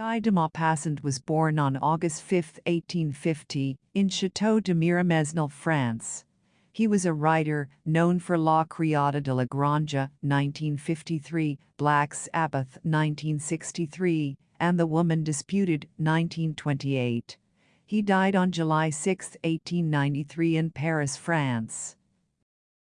Guy de Maupassant was born on August 5, 1850, in Chateau de Miromesnil, France. He was a writer known for La Criada de la Granja, 1953, Black Sabbath, 1963, and The Woman Disputed, 1928. He died on July 6, 1893 in Paris, France.